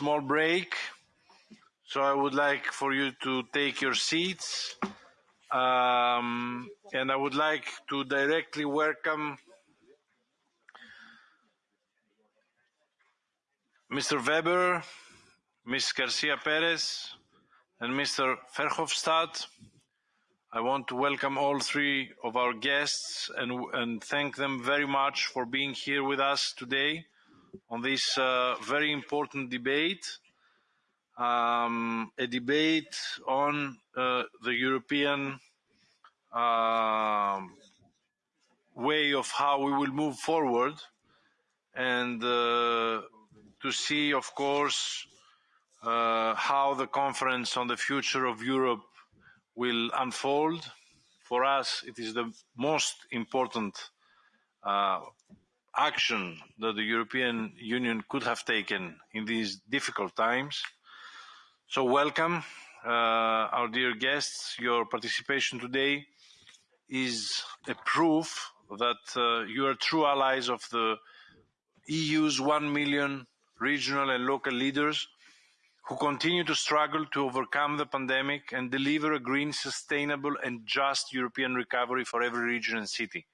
small break. So I would like for you to take your seats. Um, and I would like to directly welcome Mr. Weber, Ms. Garcia Perez, and Mr. Verhofstadt. I want to welcome all three of our guests and, and thank them very much for being here with us today on this uh, very important debate, um, a debate on uh, the European uh, way of how we will move forward and uh, to see, of course, uh, how the conference on the future of Europe will unfold. For us, it is the most important uh, action that the European Union could have taken in these difficult times. So welcome, uh, our dear guests. Your participation today is a proof that uh, you are true allies of the EU's one million regional and local leaders who continue to struggle to overcome the pandemic and deliver a green, sustainable and just European recovery for every region and city.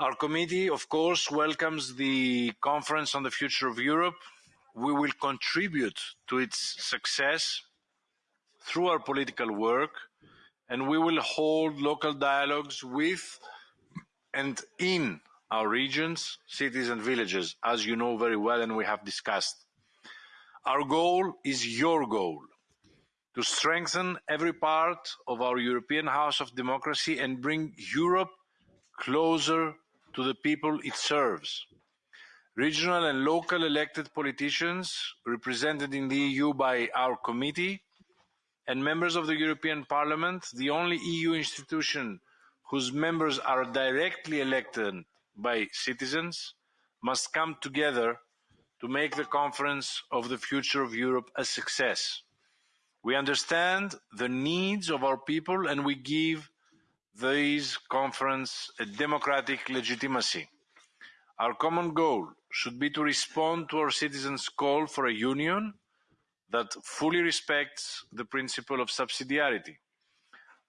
Our committee, of course, welcomes the Conference on the Future of Europe. We will contribute to its success through our political work, and we will hold local dialogues with and in our regions, cities and villages, as you know very well and we have discussed. Our goal is your goal, to strengthen every part of our European house of democracy and bring Europe closer to the people it serves. Regional and local elected politicians represented in the EU by our committee and members of the European Parliament, the only EU institution whose members are directly elected by citizens must come together to make the Conference of the Future of Europe a success. We understand the needs of our people and we give this conference a democratic legitimacy. Our common goal should be to respond to our citizens' call for a union that fully respects the principle of subsidiarity.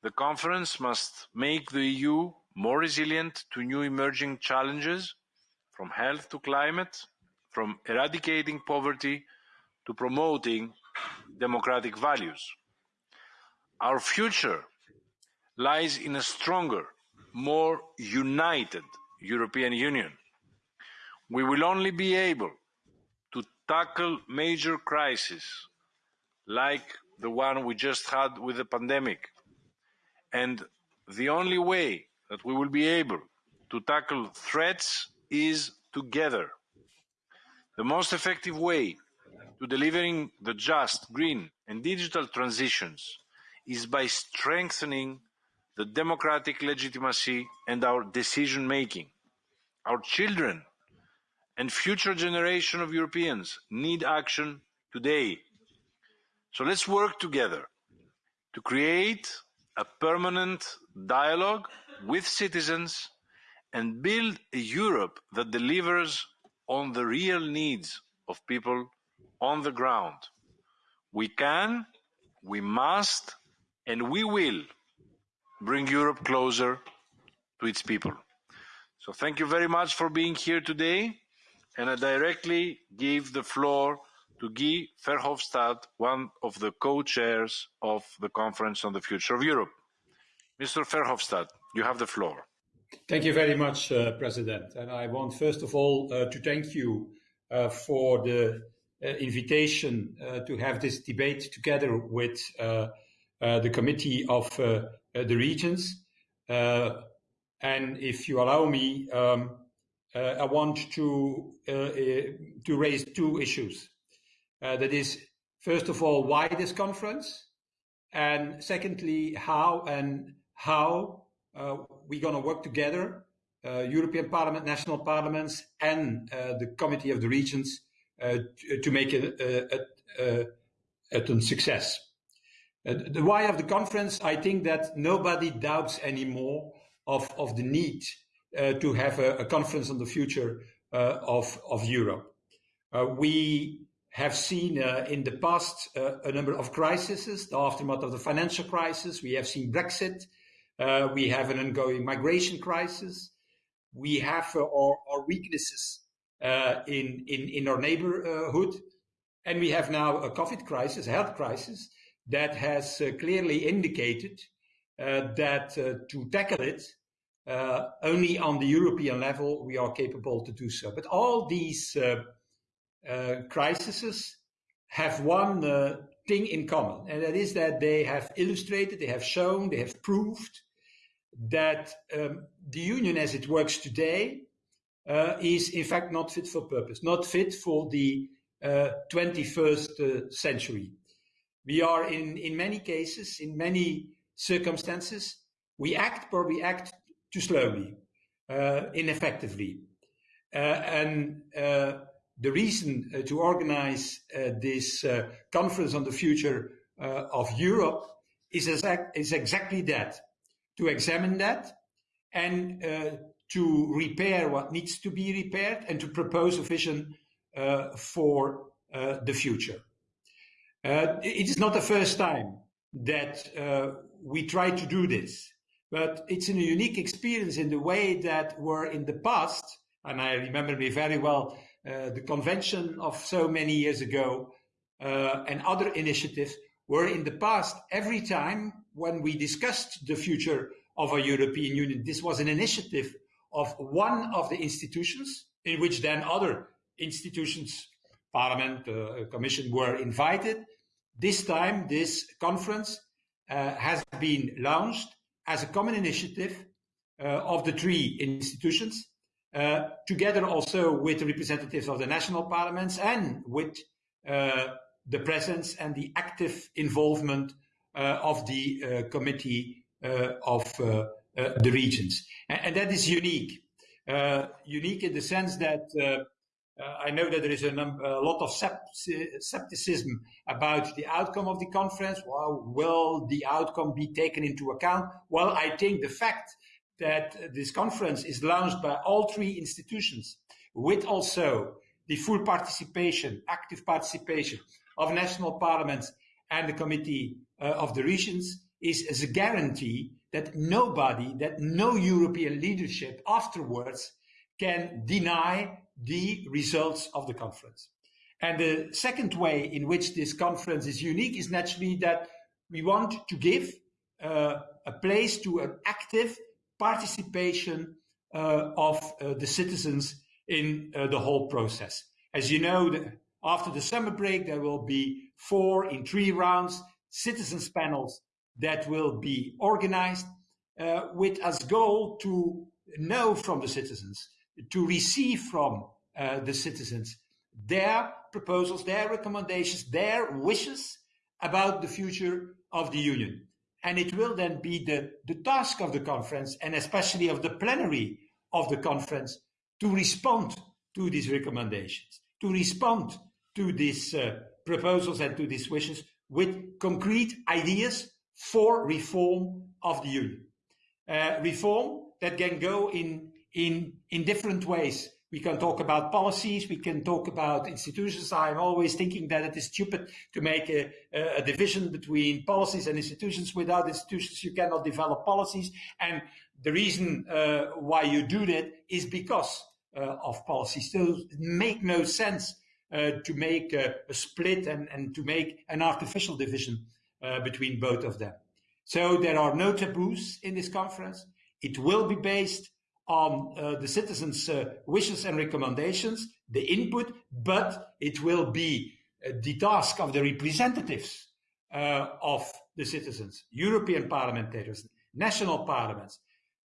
The conference must make the EU more resilient to new emerging challenges, from health to climate, from eradicating poverty to promoting democratic values. Our future lies in a stronger, more united European Union. We will only be able to tackle major crises like the one we just had with the pandemic. And the only way that we will be able to tackle threats is together. The most effective way to delivering the just, green and digital transitions is by strengthening the democratic legitimacy and our decision making. Our children and future generation of Europeans need action today. So let's work together to create a permanent dialogue with citizens and build a Europe that delivers on the real needs of people on the ground. We can, we must, and we will bring Europe closer to its people. So thank you very much for being here today. And I directly give the floor to Guy Verhofstadt, one of the co-chairs of the Conference on the Future of Europe. Mr. Verhofstadt, you have the floor. Thank you very much, uh, President. And I want first of all uh, to thank you uh, for the uh, invitation uh, to have this debate together with uh, the Committee of the Regions. and if you allow me, um, I want to, to raise two issues. that is, first of all, why this conference? And secondly, how and how uh, we're going to work together, uh, European Parliament, national parliaments, and uh, the Committee of the Regions to, to, make it a, a, a, a success. The why of the conference, I think that nobody doubts anymore of, of the need to have a, conference on the future of, of Europe. we have seen uh, in the past uh, a number of crises, the aftermath of the financial crisis. We have seen Brexit. Uh, we have an ongoing migration crisis. We have uh, our, our, weaknesses uh, in, in, in our neighborhood. And we have now a COVID crisis, a health crisis, that has uh, clearly indicated that to tackle it, only on the European level we are capable to do so. But all these uh, crises have one uh, thing in common, and that is that they have illustrated, they have shown, they have proved that um, the union as it works today uh, is in fact not fit for purpose, not fit for the uh, 21st uh, century. We are in, in many cases, in many circumstances, we act, but we act too slowly, uh, ineffectively. and the reason uh, to organize uh, this uh, conference on the future of Europe is, exact, is exactly that, to examine that and to repair what needs to be repaired and to propose a vision for the future. It is not the first time that we try to do this, but it's a unique experience in the way that were in the past, and I remember me very well uh, the convention of so many years ago, uh, and other initiatives were in the past, every time when we discussed the future of a European Union, this was an initiative of one of the institutions in which then other institutions, Parliament, uh, Commission were invited. This time, this conference uh, has been launched as a common initiative uh, of the three institutions uh, together also with the representatives of the national parliaments and with uh, the presence and the active involvement uh, of the committee of the regions. And, and, that is unique. unique in the sense that I know that there is a, a lot of skepticism about the outcome of the conference. Well, will the outcome be taken into account? Well, I think the fact that this conference is launched by all three institutions with also the full participation, active participation of national parliaments and the Committee uh, of the Regions is, is a guarantee that nobody, that no European leadership afterwards can deny the results of the conference. And the second way in which this conference is unique is naturally that we want to give uh, a place to an active participation uh, of uh, the citizens in uh, the whole process. As you know, the, after the summer break, there will be four in three rounds citizens panels that will be organized uh, with as goal to know from the citizens, to receive from uh, the citizens their proposals, their recommendations, their wishes about the future of the Union. And it will then be the, the task of the conference and especially of the plenary of the conference to respond to these recommendations, to respond to these uh, proposals and to these wishes with concrete ideas for reform of the Union. Uh, reform that can go in, in, in different ways. We can talk about policies, we can talk about institutions. I'm always thinking that it is stupid to make a, a division between policies and institutions. Without institutions, you cannot develop policies. And the reason uh, why you do that is because uh, of policies. So it make no sense uh, to make a, a, split and, and to make an artificial division uh, between both of them. So there are no taboos in this conference. It will be based on uh, the citizens' uh, wishes and recommendations, the input, but it will be uh, the task of the representatives uh, of the citizens, European parliamentarians, national parliaments,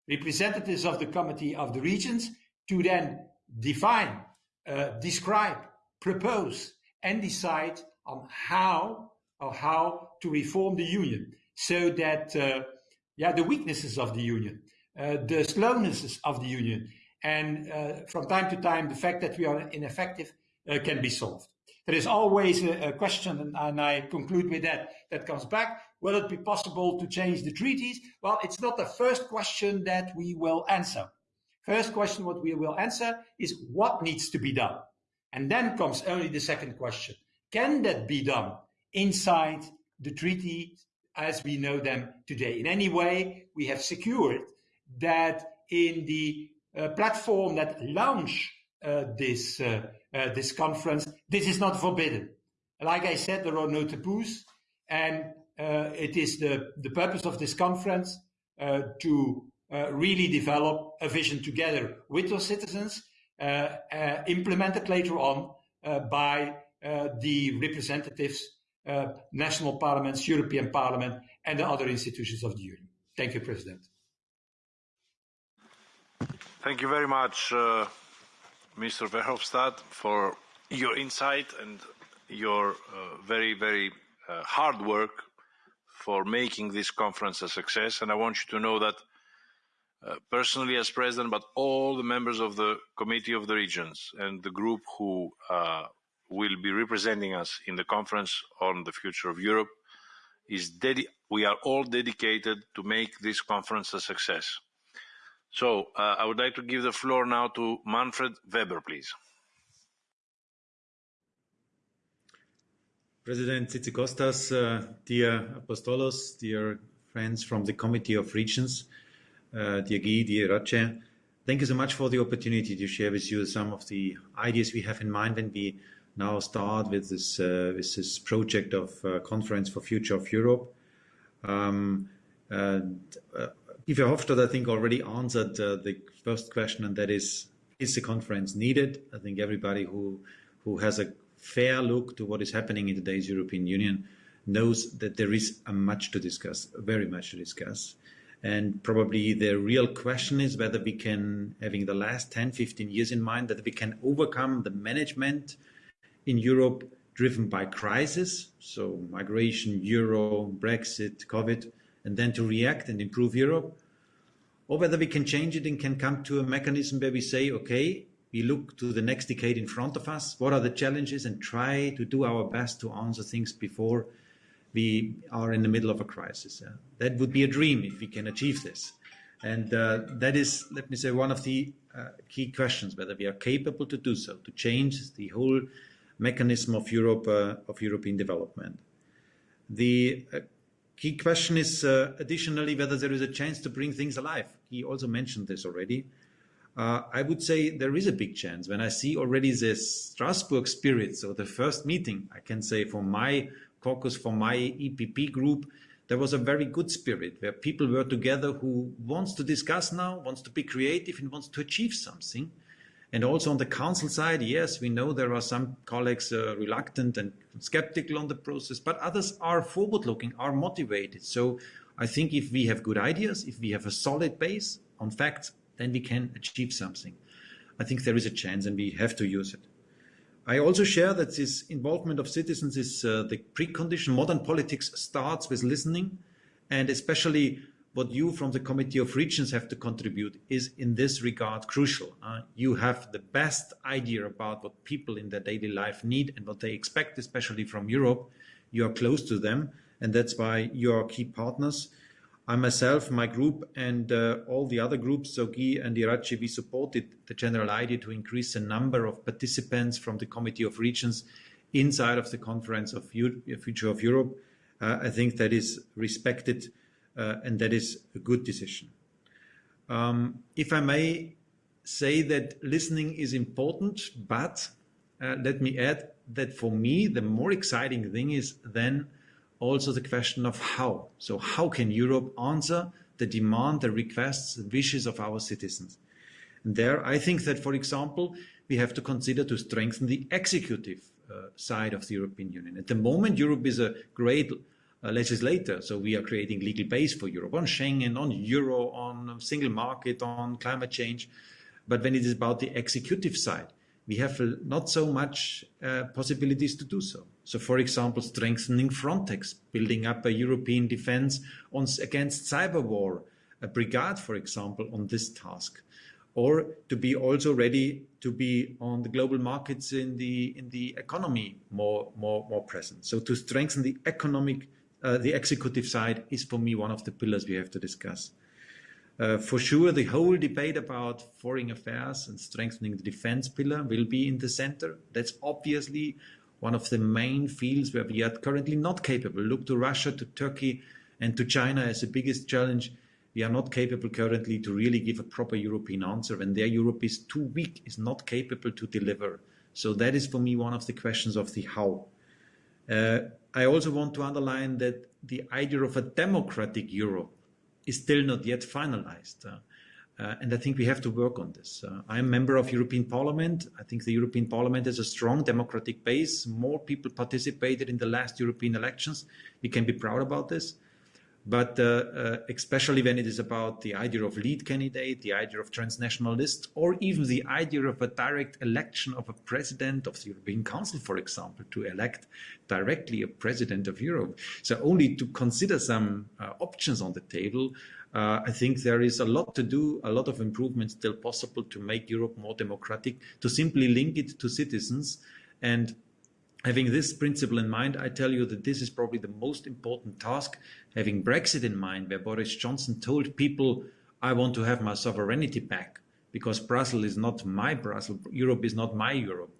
representatives of the Committee of the Regions, to then define, uh, describe, propose, and decide on how or how to reform the union so that uh, yeah the weaknesses of the union the slownesses of the union. And uh, from time to time, the fact that we are ineffective uh, can be solved. There is always a, a question, and, and, I conclude with that, that comes back. Will it be possible to change the treaties? Well, it's not the first question that we will answer. First question what we will answer is what needs to be done? And then comes only the second question. can that be done inside the treaty as we know them today? In any way, we have secured that in the uh, platform that launch uh, this uh, uh, this conference, this is not forbidden. Like I said, there are no taboos, and uh, it is the the purpose of this conference uh, to really develop a vision together with those citizens, implemented later on by the representatives, national parliaments, European Parliament, and the other institutions of the Union. Thank you, President. Thank you very much, uh, Mr. Verhofstadt, for your insight and your uh, very, very uh, hard work for making this conference a success. And I want you to know that uh, personally as president, but all the members of the Committee of the Regions and the group who uh, will be representing us in the conference on the future of Europe is we are all dedicated to make this conference a success. So uh, I would like to give the floor now to Manfred Weber, please. President Tzitzikostas, uh, dear Apostolos, dear friends from the Committee of Regions, uh, dear Guy, dear Iratxe, thank you so much for the opportunity to share with you some of the ideas we have in mind when we now start with this, uh, with this project of uh, Conference for Future of Europe. Um, uh, Guy Verhofstadt, I think, already answered uh, the first question, and that is, is the conference needed? I think everybody who, who has a fair look to what is happening in today's European Union knows that there is a much to discuss, very much to discuss. And probably the real question is whether we can, having the last 10, 15 years in mind, that we can overcome the management in Europe driven by crisis, so migration, euro, Brexit, COVID, and then to react and improve Europe, or whether we can change it and can come to a mechanism where we say, okay, we look to the next decade in front of us, what are the challenges, and try to do our best to answer things before we are in the middle of a crisis. That would be a dream if we can achieve this. And uh, that is, let me say, one of the uh, key questions, whether we are capable to do so, to change the whole mechanism of Europe, uh, of European development. The uh, Key question is uh, additionally whether there is a chance to bring things alive. He also mentioned this already. Uh, I would say there is a big chance. When I see already the Strasbourg spirit, so the first meeting, I can say for my caucus, for my EPP group, there was a very good spirit where people were together who wants to discuss now, wants to be creative and wants to achieve something. And also on the council side, yes, we know there are some colleagues uh, reluctant and skeptical on the process, but others are forward looking, are motivated. So I think if we have good ideas, if we have a solid base on facts, then we can achieve something. I think there is a chance and we have to use it. I also share that this involvement of citizens is uh, the precondition. Modern politics starts with listening and especially what you from the Committee of Regions have to contribute is in this regard crucial. Uh, you have the best idea about what people in their daily life need and what they expect, especially from Europe. You are close to them, and that's why you are key partners. I myself, my group, and uh, all the other groups, Sogi and Iratxe, we supported the general idea to increase the number of participants from the Committee of Regions inside of the Conference of Future of Europe. Uh, I think that is respected and that is a good decision. Um, if I may say that listening is important, but uh, let me add that for me, the more exciting thing is then also the question of how. So how can Europe answer the demand, the requests, the wishes of our citizens? And there, I think that, for example, we have to consider to strengthen the executive uh, side of the European Union. At the moment, Europe is a great uh, legislator. So we are creating legal base for Europe on Schengen, on Euro, on single market, on climate change. But when it is about the executive side, we have not so much uh, possibilities to do so. So, for example, strengthening Frontex, building up a European defense on, against cyber war, a brigade, for example, on this task, or to be also ready to be on the global markets in the in the economy more more more present. So, to strengthen the economic uh, the executive side is for me one of the pillars we have to discuss. Uh, for sure, the whole debate about foreign affairs and strengthening the defense pillar will be in the center. That's obviously one of the main fields where we are currently not capable. Look to Russia, to Turkey, and to China as the biggest challenge. We are not capable currently to really give a proper European answer, and their Europe is too weak, is not capable to deliver. So that is for me one of the questions of the how. Uh, I also want to underline that the idea of a democratic Europe is still not yet finalized. Uh, uh, and I think we have to work on this. Uh, I'm a member of European Parliament. I think the European Parliament has a strong democratic base. More people participated in the last European elections. We can be proud about this. But uh, uh, especially when it is about the idea of lead candidate, the idea of transnational list, or even the idea of a direct election of a president of the European Council, for example, to elect directly a president of Europe. So only to consider some uh, options on the table, uh, I think there is a lot to do, a lot of improvements still possible to make Europe more democratic, to simply link it to citizens and Having this principle in mind, I tell you that this is probably the most important task. Having Brexit in mind, where Boris Johnson told people, I want to have my sovereignty back because Brussels is not my Brussels, Europe is not my Europe.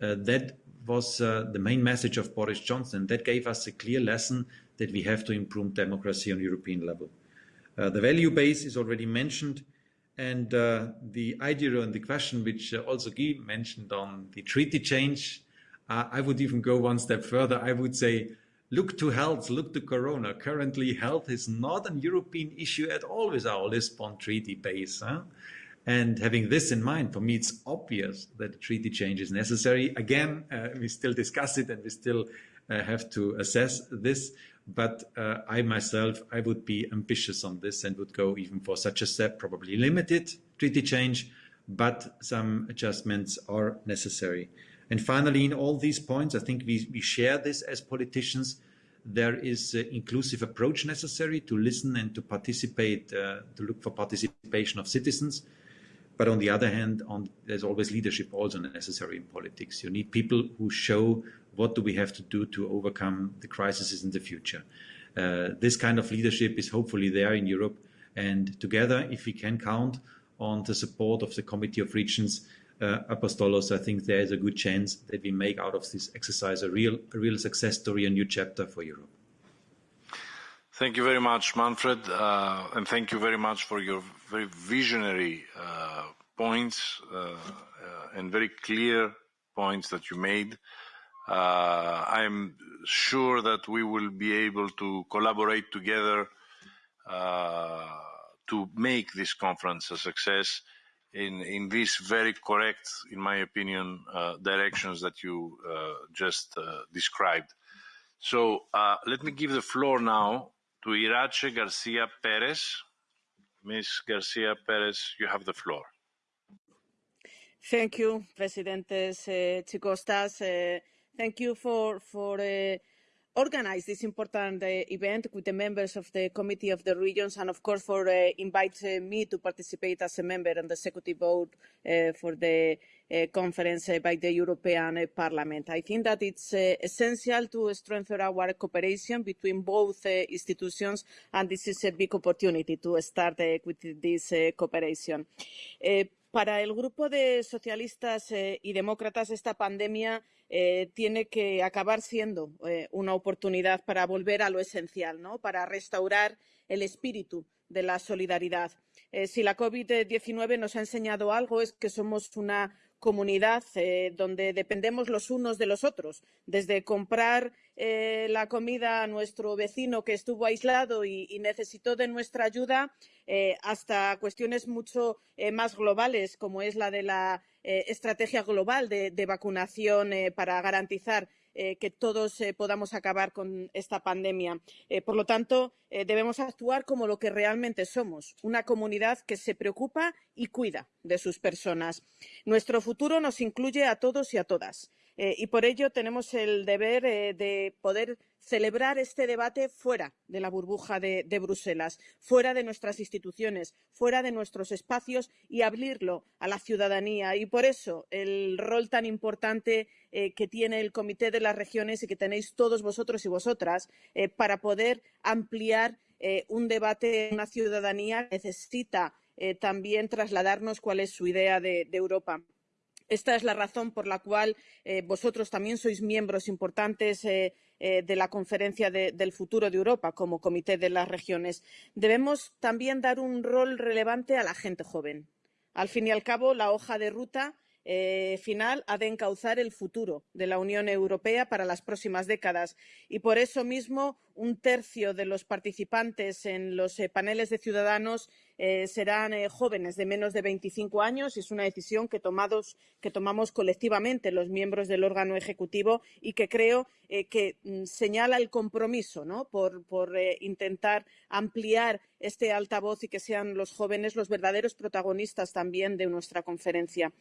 Uh, that was uh, the main message of Boris Johnson. That gave us a clear lesson that we have to improve democracy on European level. Uh, the value base is already mentioned. And uh, the idea and the question which uh, also Guy mentioned on the treaty change, uh, I would even go one step further. I would say, look to health, look to Corona. Currently, health is not a European issue at all with our Lisbon Treaty base. Huh? And having this in mind, for me, it's obvious that a treaty change is necessary. Again, uh, we still discuss it and we still uh, have to assess this. But uh, I myself, I would be ambitious on this and would go even for such a step, probably limited treaty change, but some adjustments are necessary. And finally, in all these points, I think we, we share this as politicians. There is an inclusive approach necessary to listen and to participate, uh, to look for participation of citizens. But on the other hand, on, there's always leadership also necessary in politics. You need people who show what do we have to do to overcome the crises in the future. Uh, this kind of leadership is hopefully there in Europe. And together, if we can count on the support of the Committee of Regions, Apostolos, I think there is a good chance that we make out of this exercise a real, a real success story, a new chapter for Europe. Thank you very much, Manfred, uh, and thank you very much for your very visionary uh, points uh, uh and very clear points that you made. Uh, I'm sure that we will be able to collaborate together uh, to make this conference a success in in these very correct, in my opinion, uh, directions that you uh, just uh, described. So uh, let me give the floor now to Iratxe Garcia Perez. Ms. Garcia Perez, you have the floor. Thank you, Presidentes Tzitzikostas. Uh, thank you for for organize this important uh, event with the members of the Committee of the Regions and, of course, for uh, inviting me to participate as a member on the executive board uh, for the uh, conference uh, by the European uh, Parliament. I think that it's essential to strengthen our cooperation between both institutions, and this is a big opportunity to start with this cooperation. Para el grupo de socialistas eh, y demócratas, esta pandemia eh, tiene que acabar siendo eh, una oportunidad para volver a lo esencial, ¿no? para restaurar el espíritu de la solidaridad. Eh, si la COVID-19 nos ha enseñado algo es que somos una comunidad eh, donde dependemos los unos de los otros, desde comprar eh, la comida a nuestro vecino que estuvo aislado y, necesitó de nuestra ayuda, eh, hasta cuestiones mucho más globales, como es la de la estrategia global de, vacunación para garantizar eh, que todos eh, podamos acabar con esta pandemia. Eh, por lo tanto, debemos actuar como lo que realmente somos, una comunidad que se preocupa y cuida de sus personas. Nuestro futuro nos incluye a todos y a todas. Eh, y por ello tenemos el deber eh, de poder celebrar este debate fuera de la burbuja de, Bruselas, fuera de nuestras instituciones, fuera de nuestros espacios y abrirlo a la ciudadanía. Y por eso el rol tan importante eh, que tiene el Comité de las Regiones y que tenéis todos vosotros y vosotras para poder ampliar un debate en una ciudadanía que necesita también trasladarnos cuál es su idea de, de Europa. Esta es la razón por la cual eh, vosotros también sois miembros importantes eh, eh, de la Conferencia de, del Futuro de Europa como Comité de las Regiones. Debemos también dar un rol relevante a la gente joven. Al fin y al cabo, la hoja de ruta final ha de encauzar el futuro de la Unión Europea para las próximas décadas. Y por eso mismo, un tercio de los participantes en los paneles de ciudadanos eh, serán eh, jóvenes de menos de 25 años y es una decisión que, que, tomamos colectivamente los miembros del órgano ejecutivo y que creo eh, que mm, señala el compromiso ¿no? por, por intentar ampliar este altavoz y que sean los jóvenes los verdaderos protagonistas también de nuestra conferencia.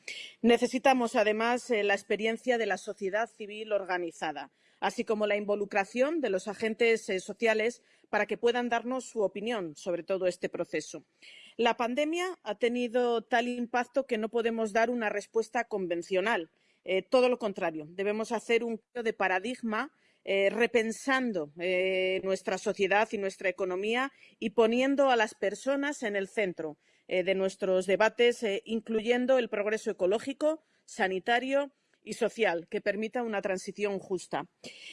Necesitamos, además, la experiencia de la sociedad civil organizada así como la involucración de los agentes eh, sociales para que puedan darnos su opinión sobre todo este proceso. La pandemia ha tenido tal impacto que no podemos dar una respuesta convencional. Eh, todo lo contrario, debemos hacer un cambio de paradigma eh, repensando nuestra sociedad y nuestra economía y poniendo a las personas en el centro de nuestros debates, incluyendo el progreso ecológico, sanitario y social que permita una transición justa.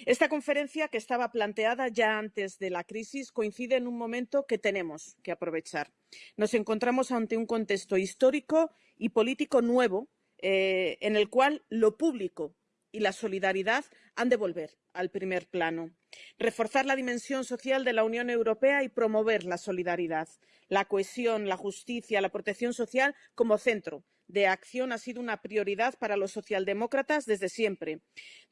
Esta conferencia, que estaba planteada ya antes de la crisis, coincide en un momento que tenemos que aprovechar. Nos encontramos ante un contexto histórico y político nuevo eh, en el cual lo público y la solidaridad han de volver al primer plano. Reforzar la dimensión social de la Unión Europea y promover la solidaridad, la cohesión, la justicia, la protección social como centro de acción ha sido una prioridad para los socialdemócratas desde siempre.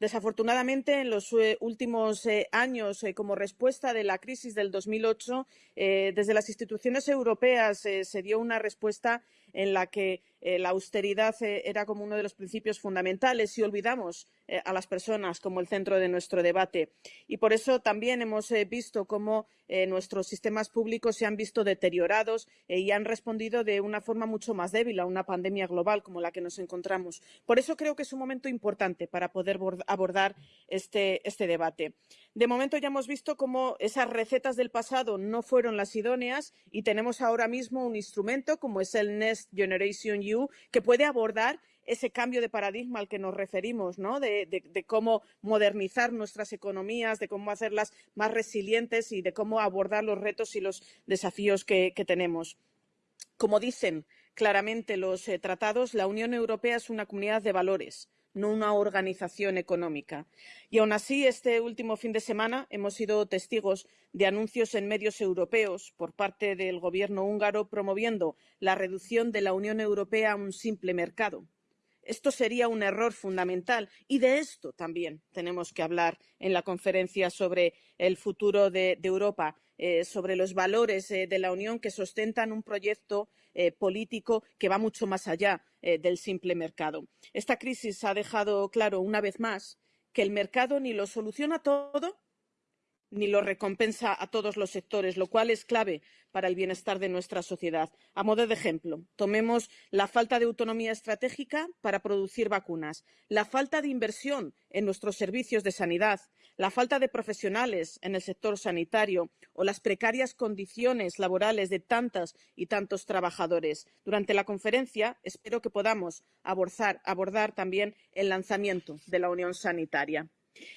Desafortunadamente, en los eh, últimos eh, años, eh, como respuesta de la crisis del 2008, eh, desde las instituciones europeas se dio una respuesta en la que la austeridad era como uno de los principios fundamentales y olvidamos a las personas como el centro de nuestro debate. Y por eso también hemos visto cómo nuestros sistemas públicos se han visto deteriorados y han respondido de una forma mucho más débil a una pandemia global como la que nos encontramos. Por eso creo que es un momento importante para poder abordar este, este debate. De momento ya hemos visto cómo esas recetas del pasado no fueron las idóneas y tenemos ahora mismo un instrumento como es el Next Generation EU que puede abordar ese cambio de paradigma al que nos referimos, ¿no? de, de, cómo modernizar nuestras economías, de cómo hacerlas más resilientes y de cómo abordar los retos y los desafíos que, que tenemos. Como dicen claramente los eh, tratados, la Unión Europea es una comunidad de valores no una organización económica. Y aún así, este último fin de semana hemos sido testigos de anuncios en medios europeos por parte del gobierno húngaro promoviendo la reducción de la Unión Europea a un simple mercado. Esto sería un error fundamental y de esto también tenemos que hablar en la conferencia sobre el futuro de, Europa, eh, sobre los valores eh, de la Unión que sustentan un proyecto eh, político que va mucho más allá del simple mercado. Esta crisis ha dejado claro una vez más que el mercado ni lo soluciona todo ni lo recompensa a todos los sectores, lo cual es clave para el bienestar de nuestra sociedad. A modo de ejemplo, tomemos la falta de autonomía estratégica para producir vacunas, la falta de inversión en nuestros servicios de sanidad, la falta de profesionales en el sector sanitario o las precarias condiciones laborales de tantas y tantos trabajadores. Durante la conferencia espero que podamos abordar, abordar también el lanzamiento de la Unión Sanitaria.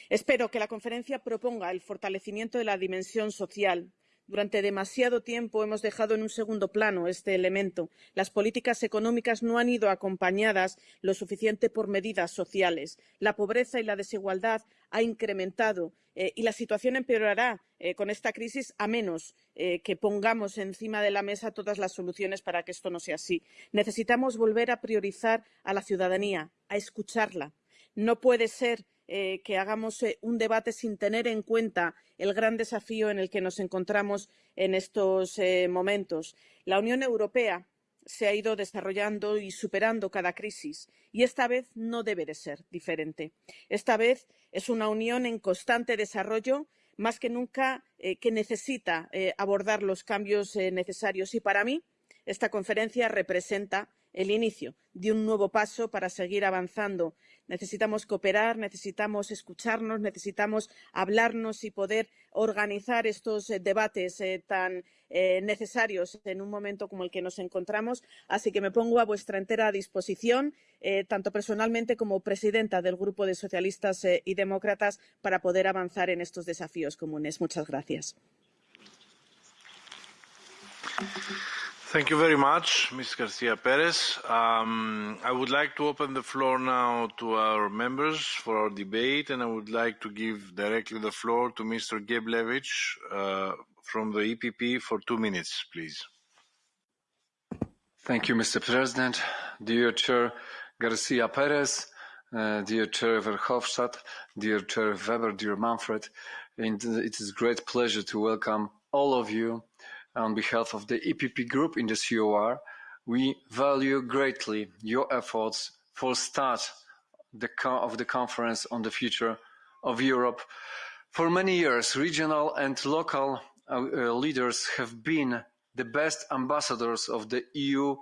Espero que la conferencia proponga el fortalecimiento de la dimensión social. Durante demasiado tiempo hemos dejado en un segundo plano este elemento. Las políticas económicas no han ido acompañadas lo suficiente por medidas sociales. La pobreza y la desigualdad ha incrementado eh, y la situación empeorará eh, con esta crisis a menos eh, que pongamos encima de la mesa todas las soluciones para que esto no sea así. Necesitamos volver a priorizar a la ciudadanía, a escucharla. No puede ser eh, que hagamos eh, un debate sin tener en cuenta el gran desafío en el que nos encontramos en estos eh, momentos. La Unión Europea se ha ido desarrollando y superando cada crisis y esta vez no debe de ser diferente. Esta vez es una unión en constante desarrollo más que nunca que necesita abordar los cambios necesarios y para mí esta conferencia representa el inicio de un nuevo paso para seguir avanzando. Necesitamos cooperar, necesitamos escucharnos, necesitamos hablarnos y poder organizar estos eh, debates eh, tan eh, necesarios en un momento como el que nos encontramos. Así que me pongo a vuestra entera disposición, tanto personalmente como presidenta del Grupo de Socialistas y Demócratas, para poder avanzar en estos desafíos comunes. Muchas gracias. Thank you very much, Ms. Garcia Perez. Um, I would like to open the floor now to our members for our debate, and I would like to give directly the floor to Mr. Geblewicz uh, from the EPP for two minutes, please. Thank you, Mr. President. Dear Chair Garcia Perez, uh, dear Chair Verhofstadt, dear Chair Weber, dear Manfred, and it is a great pleasure to welcome all of you on behalf of the EPP group in the COR, we value greatly your efforts for start the of the conference on the future of Europe. For many years, regional and local uh, uh, leaders have been the best ambassadors of the EU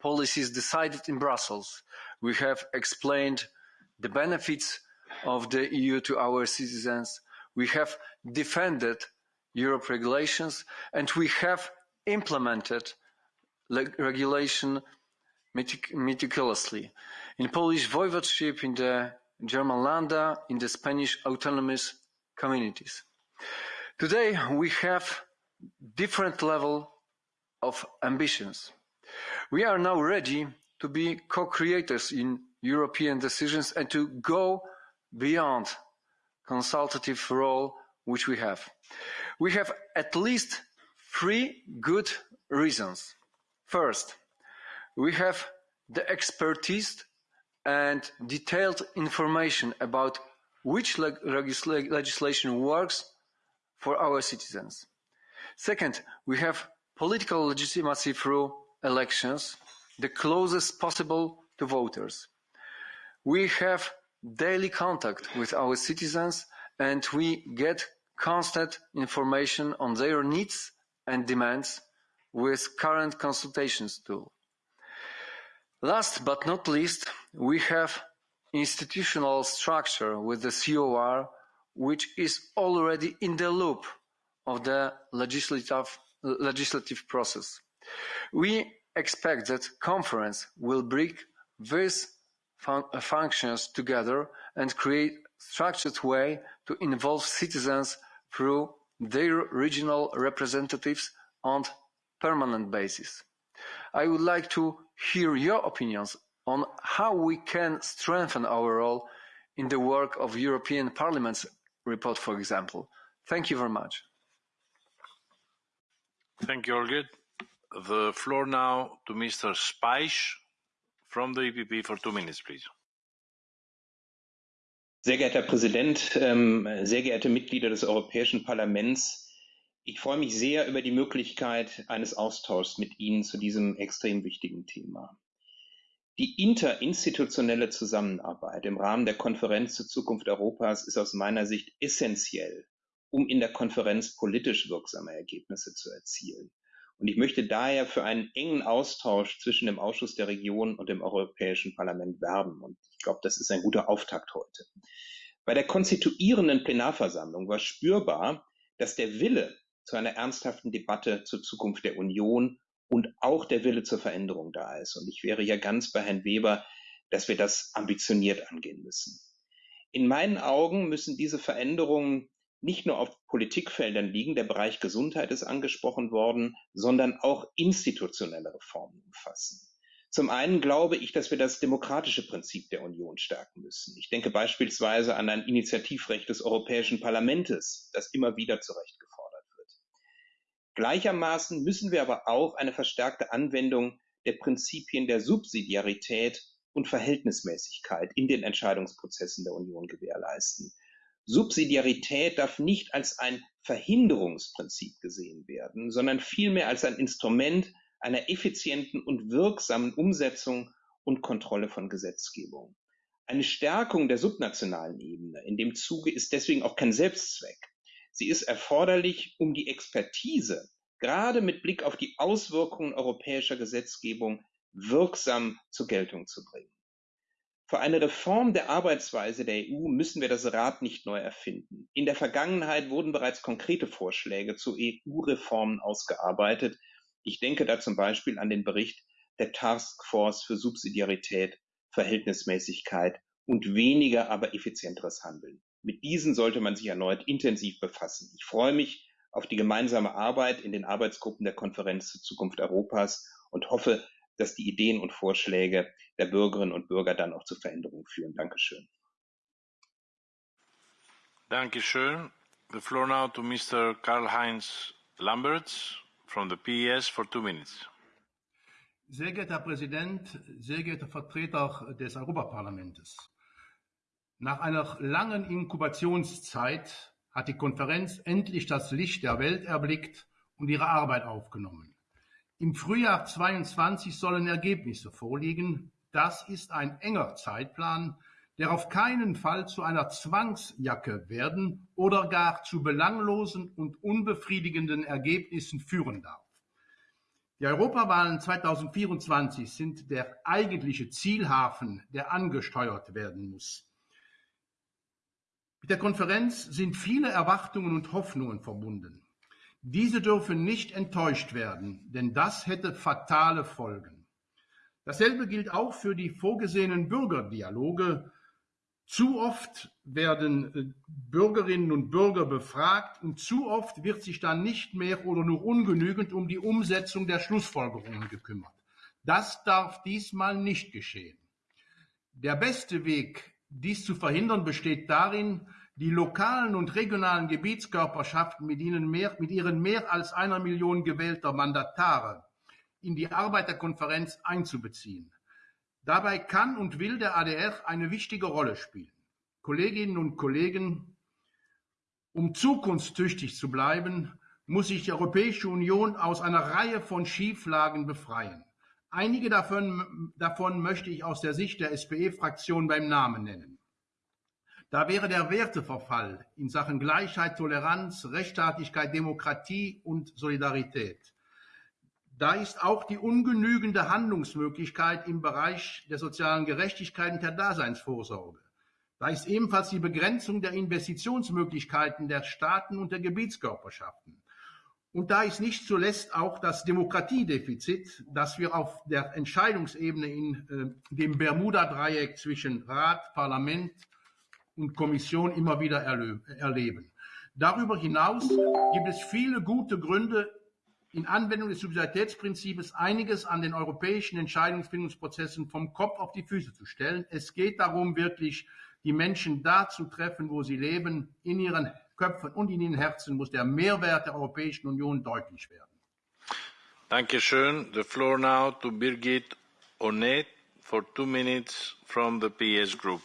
policies decided in Brussels. We have explained the benefits of the EU to our citizens. We have defended Europe regulations, and we have implemented regulation metic meticulously. In Polish voivodeship, in the German Länder, in the Spanish autonomous communities. Today, we have different level of ambitions. We are now ready to be co-creators in European decisions and to go beyond consultative role which we have. We have at least three good reasons. First, we have the expertise and detailed information about which leg legislation works for our citizens. Second, we have political legitimacy through elections, the closest possible to voters. We have daily contact with our citizens and we get constant information on their needs and demands with current consultations tool. Last but not least, we have institutional structure with the COR, which is already in the loop of the legislative, legislative process. We expect that conference will bring these fun functions together and create structured way to involve citizens through their regional representatives on permanent basis. I would like to hear your opinions on how we can strengthen our role in the work of European Parliament's report, for example. Thank you very much. Thank you, Olga. The floor now to Mr. Speich from the EPP for two minutes, please. Sehr geehrter Herr Präsident, ähm, sehr geehrte Mitglieder des Europäischen Parlaments, ich freue mich sehr über die Möglichkeit eines Austauschs mit Ihnen zu diesem extrem wichtigen Thema. Die interinstitutionelle Zusammenarbeit im Rahmen der Konferenz zur Zukunft Europas ist aus meiner Sicht essentiell, um in der Konferenz politisch wirksame Ergebnisse zu erzielen. Und ich möchte daher für einen engen Austausch zwischen dem Ausschuss der Region und dem Europäischen Parlament werben. Und ich glaube, das ist ein guter Auftakt heute. Bei der konstituierenden Plenarversammlung war spürbar, dass der Wille zu einer ernsthaften Debatte zur Zukunft der Union und auch der Wille zur Veränderung da ist. Und ich wäre ja ganz bei Herrn Weber, dass wir das ambitioniert angehen müssen. In meinen Augen müssen diese Veränderungen nicht nur auf Politikfeldern liegen, der Bereich Gesundheit ist angesprochen worden, sondern auch institutionelle Reformen umfassen. Zum einen glaube ich, dass wir das demokratische Prinzip der Union stärken müssen. Ich denke beispielsweise an ein Initiativrecht des Europäischen Parlaments, das immer wieder zu gefordert wird. Gleichermaßen müssen wir aber auch eine verstärkte Anwendung der Prinzipien der Subsidiarität und Verhältnismäßigkeit in den Entscheidungsprozessen der Union gewährleisten. Subsidiarität darf nicht als ein Verhinderungsprinzip gesehen werden, sondern vielmehr als ein Instrument einer effizienten und wirksamen Umsetzung und Kontrolle von Gesetzgebung. Eine Stärkung der subnationalen Ebene in dem Zuge ist deswegen auch kein Selbstzweck. Sie ist erforderlich, um die Expertise, gerade mit Blick auf die Auswirkungen europäischer Gesetzgebung, wirksam zur Geltung zu bringen. Für eine Reform der Arbeitsweise der EU müssen wir das Rad nicht neu erfinden. In der Vergangenheit wurden bereits konkrete Vorschläge zu EU-Reformen ausgearbeitet. Ich denke da zum Beispiel an den Bericht der Task Force für Subsidiarität, Verhältnismäßigkeit und weniger, aber effizienteres Handeln. Mit diesen sollte man sich erneut intensiv befassen. Ich freue mich auf die gemeinsame Arbeit in den Arbeitsgruppen der Konferenz zur Zukunft Europas und hoffe, dass die Ideen und Vorschläge der Bürgerinnen und Bürger dann auch zu Veränderungen führen. Dankeschön. Dankeschön. The floor now to Mr. Karl-Heinz Lamberts from the PES for two minutes. Sehr geehrter Herr Präsident, sehr geehrter Vertreter des Europaparlaments. Nach einer langen Inkubationszeit hat die Konferenz endlich das Licht der Welt erblickt und ihre Arbeit aufgenommen. Im Frühjahr 2022 sollen Ergebnisse vorliegen. Das ist ein enger Zeitplan, der auf keinen Fall zu einer Zwangsjacke werden oder gar zu belanglosen und unbefriedigenden Ergebnissen führen darf. Die Europawahlen 2024 sind der eigentliche Zielhafen, der angesteuert werden muss. Mit der Konferenz sind viele Erwartungen und Hoffnungen verbunden. Diese dürfen nicht enttäuscht werden, denn das hätte fatale Folgen. Dasselbe gilt auch für die vorgesehenen Bürgerdialoge. Zu oft werden äh, Bürgerinnen und Bürger befragt und zu oft wird sich dann nicht mehr oder nur ungenügend um die Umsetzung der Schlussfolgerungen gekümmert. Das darf diesmal nicht geschehen. Der beste Weg, dies zu verhindern, besteht darin, die lokalen und regionalen Gebietskörperschaften mit, ihnen mehr, mit ihren mehr als einer Million gewählter Mandatare in die Arbeit der Konferenz einzubeziehen. Dabei kann und will der ADR eine wichtige Rolle spielen. Kolleginnen und Kollegen, um zukunftstüchtig zu bleiben, muss sich die Europäische Union aus einer Reihe von Schieflagen befreien. Einige davon, davon möchte ich aus der Sicht der SPE-Fraktion beim Namen nennen. Da wäre der Werteverfall in Sachen Gleichheit, Toleranz, Rechtsstaatlichkeit, Demokratie und Solidarität. Da ist auch die ungenügende Handlungsmöglichkeit im Bereich der sozialen Gerechtigkeit und der Daseinsvorsorge. Da ist ebenfalls die Begrenzung der Investitionsmöglichkeiten der Staaten und der Gebietskörperschaften. Und da ist nicht zuletzt auch das Demokratiedefizit, das wir auf der Entscheidungsebene in äh, dem Bermuda-Dreieck zwischen Rat, Parlament und Kommission immer wieder erleben. Darüber hinaus gibt es viele gute Gründe, in Anwendung des Subsidiaritätsprinzips einiges an den europäischen Entscheidungsfindungsprozessen vom Kopf auf die Füße zu stellen. Es geht darum, wirklich die Menschen da zu treffen, wo sie leben. In ihren Köpfen und in ihren Herzen muss der Mehrwert der Europäischen Union deutlich werden. Dankeschön. The floor now to Birgit Onet for two minutes from the PS Group.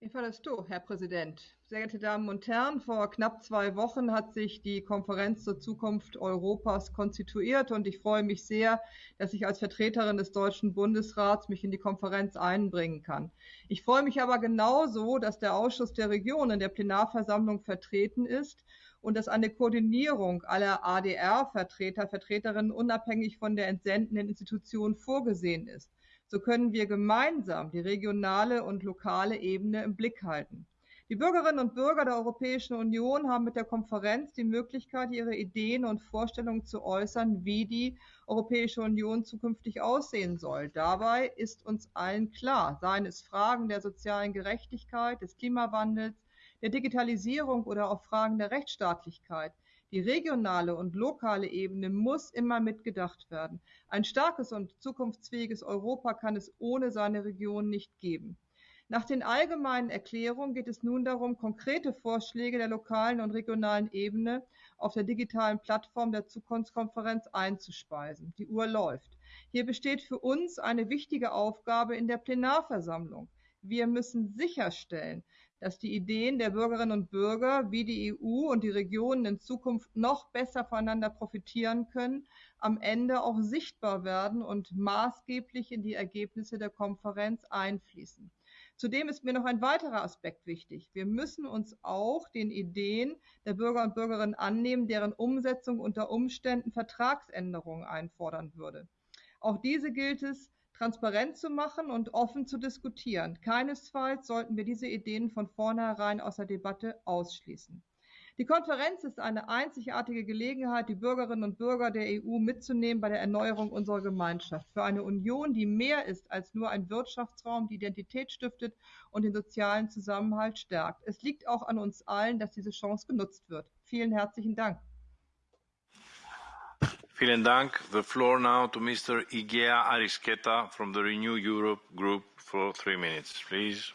Ifalasto, Herr Präsident. Sehr geehrte Damen und Herren, vor knapp zwei Wochen hat sich die Konferenz zur Zukunft Europas konstituiert und ich freue mich sehr, dass ich als Vertreterin des Deutschen Bundesrats mich in die Konferenz einbringen kann. Ich freue mich aber genauso, dass der Ausschuss der Regionen der Plenarversammlung vertreten ist und dass eine Koordinierung aller ADR-Vertreter, Vertreterinnen unabhängig von der entsendenden Institution vorgesehen ist. So können wir gemeinsam die regionale und lokale Ebene im Blick halten. Die Bürgerinnen und Bürger der Europäischen Union haben mit der Konferenz die Möglichkeit, ihre Ideen und Vorstellungen zu äußern, wie die Europäische Union zukünftig aussehen soll. Dabei ist uns allen klar, seien es Fragen der sozialen Gerechtigkeit, des Klimawandels, der Digitalisierung oder auch Fragen der Rechtsstaatlichkeit. Die regionale und lokale Ebene muss immer mitgedacht werden. Ein starkes und zukunftsfähiges Europa kann es ohne seine Region nicht geben. Nach den allgemeinen Erklärungen geht es nun darum, konkrete Vorschläge der lokalen und regionalen Ebene auf der digitalen Plattform der Zukunftskonferenz einzuspeisen. Die Uhr läuft. Hier besteht für uns eine wichtige Aufgabe in der Plenarversammlung. Wir müssen sicherstellen, dass die Ideen der Bürgerinnen und Bürger, wie die EU und die Regionen in Zukunft noch besser voneinander profitieren können, am Ende auch sichtbar werden und maßgeblich in die Ergebnisse der Konferenz einfließen. Zudem ist mir noch ein weiterer Aspekt wichtig. Wir müssen uns auch den Ideen der Bürger und Bürgerinnen annehmen, deren Umsetzung unter Umständen Vertragsänderungen einfordern würde. Auch diese gilt es transparent zu machen und offen zu diskutieren. Keinesfalls sollten wir diese Ideen von vornherein aus der Debatte ausschließen. Die Konferenz ist eine einzigartige Gelegenheit, die Bürgerinnen und Bürger der EU mitzunehmen bei der Erneuerung unserer Gemeinschaft. Für eine Union, die mehr ist als nur ein Wirtschaftsraum, die Identität stiftet und den sozialen Zusammenhalt stärkt. Es liegt auch an uns allen, dass diese Chance genutzt wird. Vielen herzlichen Dank. Vielen Dank. The floor now to Mr. Igea Arisqueta from the Renew Europe Group for three minutes, please.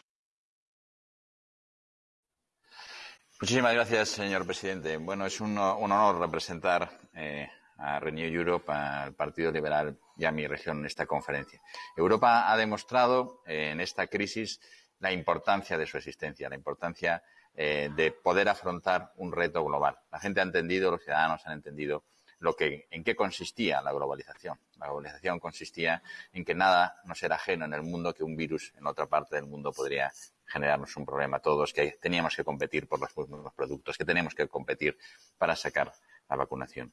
Muchísimas gracias, señor presidente. Bueno, es un, honor representar eh, a Renew Europe, al Partido Liberal y a mi región en esta conferencia. Europa ha demostrado eh, en esta crisis la importancia de su existencia, la importancia eh, de poder afrontar un reto global. La gente ha entendido, los ciudadanos han entendido lo que, en qué consistía la globalización. La globalización consistía en que nada nos era ajeno en el mundo que un virus en otra parte del mundo podría generarnos un problema a todos, que teníamos que competir por los mismos productos, que tenemos que competir para sacar la vacunación.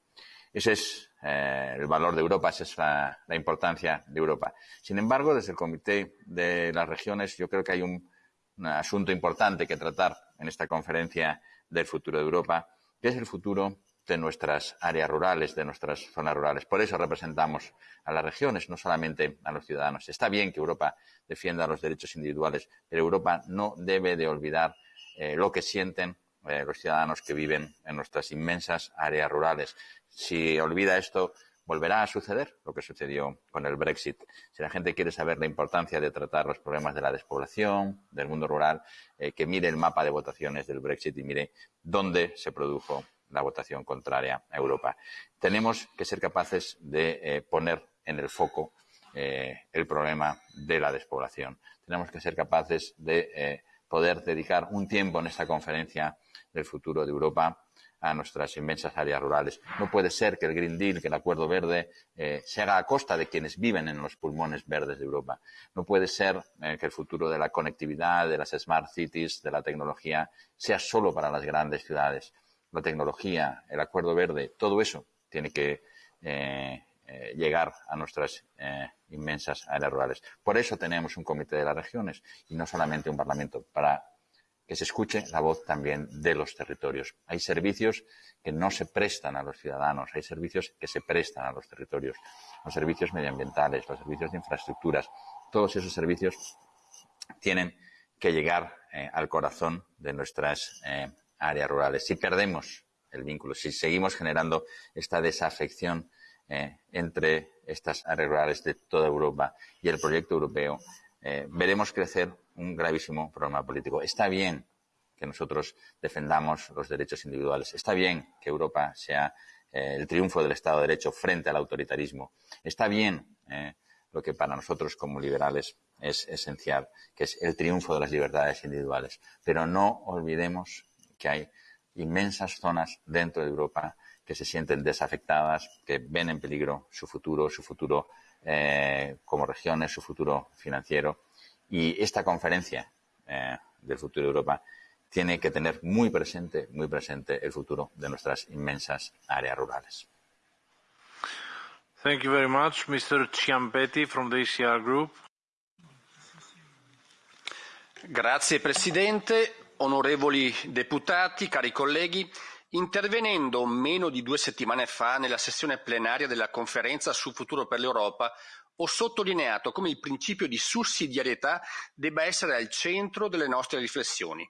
Ese es eh, el valor de Europa, esa es la, la, importancia de Europa. Sin embargo, desde el Comité de las Regiones, yo creo que hay un, un asunto importante que tratar en esta conferencia del futuro de Europa, que es el futuro de nuestras áreas rurales, de nuestras zonas rurales. Por eso representamos a las regiones, no solamente a los ciudadanos. Está bien que Europa defienda los derechos individuales, pero Europa no debe de olvidar eh, lo que sienten eh, los ciudadanos que viven en nuestras inmensas áreas rurales. Si olvida esto, volverá a suceder lo que sucedió con el Brexit. Si la gente quiere saber la importancia de tratar los problemas de la despoblación, del mundo rural, eh, que mire el mapa de votaciones del Brexit y mire dónde se produjo la votación contraria a Europa. Tenemos que ser capaces de eh, poner en el foco eh, el problema de la despoblación. Tenemos que ser capaces de eh, poder dedicar un tiempo en esta conferencia del futuro de Europa a nuestras inmensas áreas rurales. No puede ser que el Green Deal, que el Acuerdo Verde, se haga a costa de quienes viven en los pulmones verdes de Europa. No puede ser que el futuro de la conectividad, de las smart cities, de la tecnología, sea solo para las grandes ciudades la tecnología, el acuerdo verde, todo eso tiene que eh, eh, llegar a nuestras eh, inmensas áreas rurales. Por eso tenemos un comité de las regiones y no solamente un parlamento, para que se escuche la voz también de los territorios. Hay servicios que no se prestan a los ciudadanos, hay servicios que se prestan a los territorios, los servicios medioambientales, los servicios de infraestructuras, todos esos servicios tienen que llegar al corazón de nuestras áreas rurales. Si perdemos el vínculo, si seguimos generando esta desafección eh, entre estas áreas rurales de toda Europa y el proyecto europeo, eh, veremos crecer un gravísimo problema político. Está bien que nosotros defendamos los derechos individuales. Está bien que Europa sea eh, el triunfo del Estado de Derecho frente al autoritarismo. Está bien lo que para nosotros como liberales es esencial, que es el triunfo de las libertades individuales. Pero no olvidemos que hay inmensas zonas dentro de Europa que se sienten desafectadas, que ven en peligro su futuro, su futuro eh, como regiones, su futuro financiero. Y esta conferencia eh, del futuro de Europa tiene que tener muy presente, muy presente el futuro de nuestras inmensas áreas rurales. Thank you very much, Mr. Ciampetti from the ECR Group. Grazie Presidente onorevoli deputati, cari colleghi, intervenendo meno di due settimane fa nella sessione plenaria della conferenza sul futuro per l'Europa, ho sottolineato come il principio di sussidiarietà debba essere al centro delle nostre riflessioni.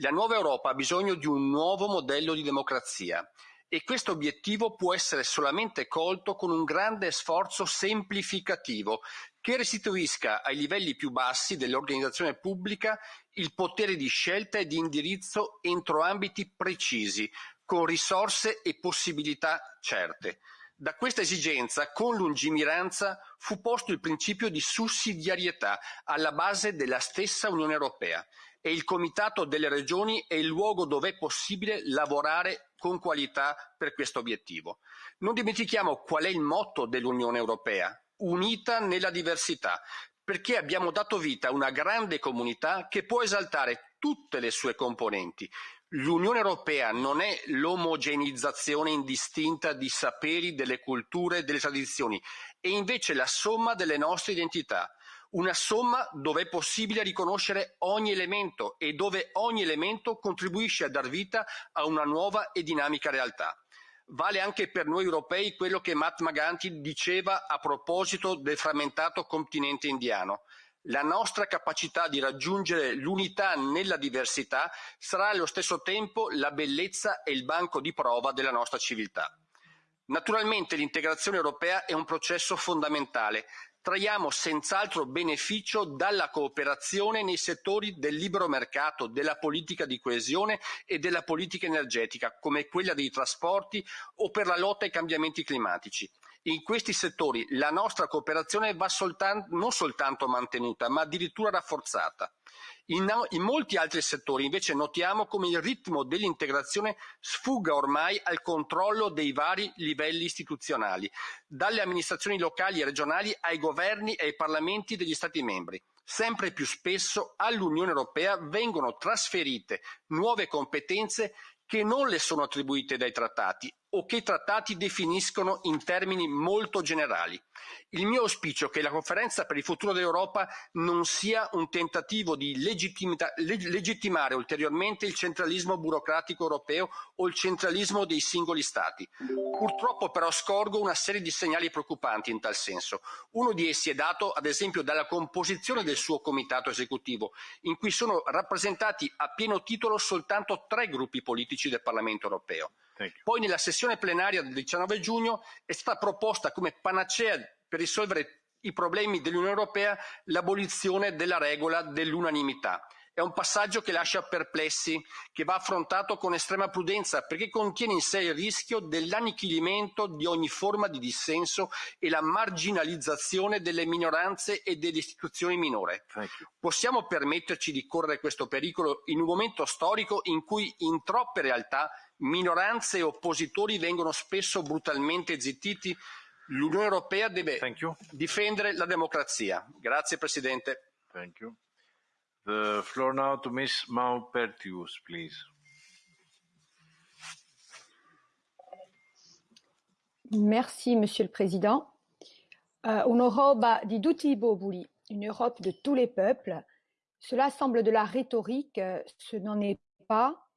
La nuova Europa ha bisogno di un nuovo modello di democrazia e questo obiettivo può essere solamente colto con un grande sforzo semplificativo che restituisca ai livelli più bassi dell'organizzazione pubblica il potere di scelta e di indirizzo entro ambiti precisi, con risorse e possibilità certe. Da questa esigenza, con lungimiranza, fu posto il principio di sussidiarietà alla base della stessa Unione Europea e il Comitato delle Regioni è il luogo dove è possibile lavorare con qualità per questo obiettivo. Non dimentichiamo qual è il motto dell'Unione Europea, unita nella diversità, perché abbiamo dato vita a una grande comunità che può esaltare tutte le sue componenti, L'Unione Europea non è l'omogeneizzazione indistinta di saperi, delle culture, delle tradizioni, è invece la somma delle nostre identità. Una somma dove è possibile riconoscere ogni elemento e dove ogni elemento contribuisce a dar vita a una nuova e dinamica realtà. Vale anche per noi europei quello che Mahatma Gandhi diceva a proposito del frammentato continente indiano. La nostra capacità di raggiungere l'unità nella diversità sarà allo stesso tempo la bellezza e il banco di prova della nostra civiltà. Naturalmente l'integrazione europea è un processo fondamentale. Traiamo senz'altro beneficio dalla cooperazione nei settori del libero mercato, della politica di coesione e della politica energetica, come quella dei trasporti o per la lotta ai cambiamenti climatici. In questi settori la nostra cooperazione va non soltanto mantenuta, ma addirittura rafforzata. In, molti altri settori invece notiamo come il ritmo dell'integrazione sfugga ormai al controllo dei vari livelli istituzionali, dalle amministrazioni locali e regionali ai governi e ai parlamenti degli Stati membri. Sempre più spesso all'Unione Europea vengono trasferite nuove competenze che non le sono attribuite dai trattati o che i trattati definiscono in termini molto generali. Il mio auspicio è che la conferenza per il futuro dell'Europa non sia un tentativo di legittimare ulteriormente il centralismo burocratico europeo o il centralismo dei singoli Stati. Purtroppo però scorgo una serie di segnali preoccupanti in tal senso. Uno di essi è dato ad esempio dalla composizione del suo comitato esecutivo, in cui sono rappresentati a pieno titolo soltanto tre gruppi politici del Parlamento europeo. Poi nella sessione plenaria del 19 giugno è stata proposta come panacea per risolvere i problemi dell'Unione Europea l'abolizione della regola dell'unanimità. È un passaggio che lascia perplessi, che va affrontato con estrema prudenza perché contiene in sé il rischio dell'annichilimento di ogni forma di dissenso e la marginalizzazione delle minoranze e delle istituzioni minore. Possiamo permetterci di correre questo pericolo in un momento storico in cui in troppe realtà minoranze e oppositori vengono spesso brutalmente zittiti. L'Unione Europea deve difendere la democrazia. Grazie Presidente. Thank you. The floor now to Ms. Maupertius, please. Merci, Monsieur le Président. Uh, Un'Europa di tutti i popoli, une Europe de tous les peuples, cela semble de la rhétorique, ce n'en est pas.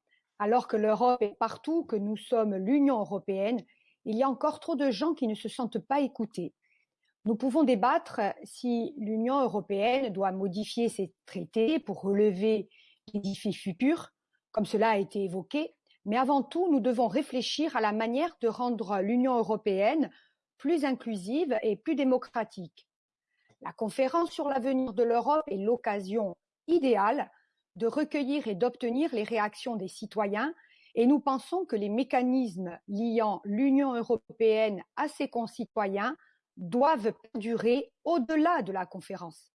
Alors que l'Europe est partout, que nous sommes l'Union européenne, il y a encore trop de gens qui ne se sentent pas écoutés. Nous pouvons débattre si l'Union européenne doit modifier ses traités pour relever les défis futurs, comme cela a été évoqué, mais avant tout, nous devons réfléchir à la manière de rendre l'Union européenne plus inclusive et plus démocratique. La conférence sur l'avenir de l'Europe est l'occasion idéale de recueillir et d'obtenir les réactions des citoyens et nous pensons que les mécanismes liant l'Union européenne à ses concitoyens doivent perdurer au-delà de la conférence.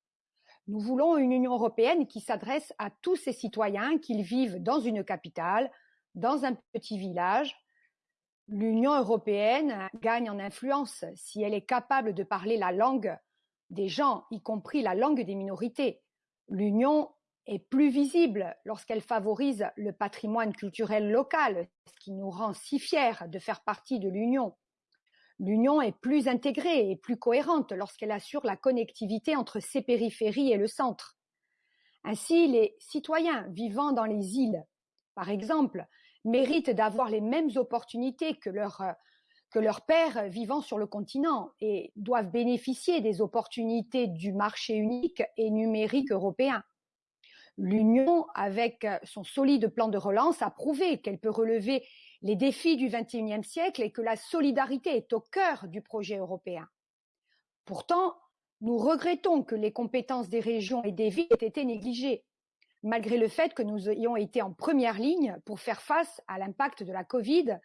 Nous voulons une Union européenne qui s'adresse à tous ses citoyens, qu'ils vivent dans une capitale, dans un petit village. L'Union européenne gagne en influence si elle est capable de parler la langue des gens, y compris la langue des minorités. L'Union est plus visible lorsqu'elle favorise le patrimoine culturel local, ce qui nous rend si fiers de faire partie de l'Union. L'Union est plus intégrée et plus cohérente lorsqu'elle assure la connectivité entre ses périphéries et le centre. Ainsi, les citoyens vivant dans les îles, par exemple, méritent d'avoir les mêmes opportunités que leurs que leurs pairs vivant sur le continent et doivent bénéficier des opportunités du marché unique et numérique européen. L'Union, avec son solide plan de relance, a prouvé qu'elle peut relever les défis du XXIe siècle et que la solidarité est au cœur du projet européen. Pourtant, nous regrettons que les compétences des régions et des villes aient été négligées, malgré le fait que nous ayons été en première ligne pour faire face à l'impact de la Covid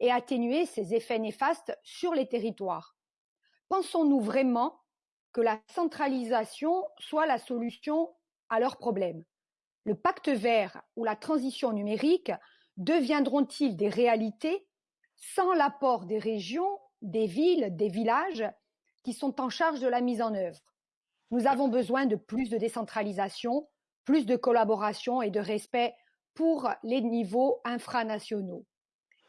et atténuer ses effets néfastes sur les territoires. Pensons-nous vraiment que la centralisation soit la solution à leurs problèmes? Le pacte vert ou la transition numérique deviendront-ils des réalités sans l'apport des régions, des villes, des villages qui sont en charge de la mise en œuvre? Nous avons besoin de plus de décentralisation, plus de collaboration et de respect pour les niveaux infranationaux.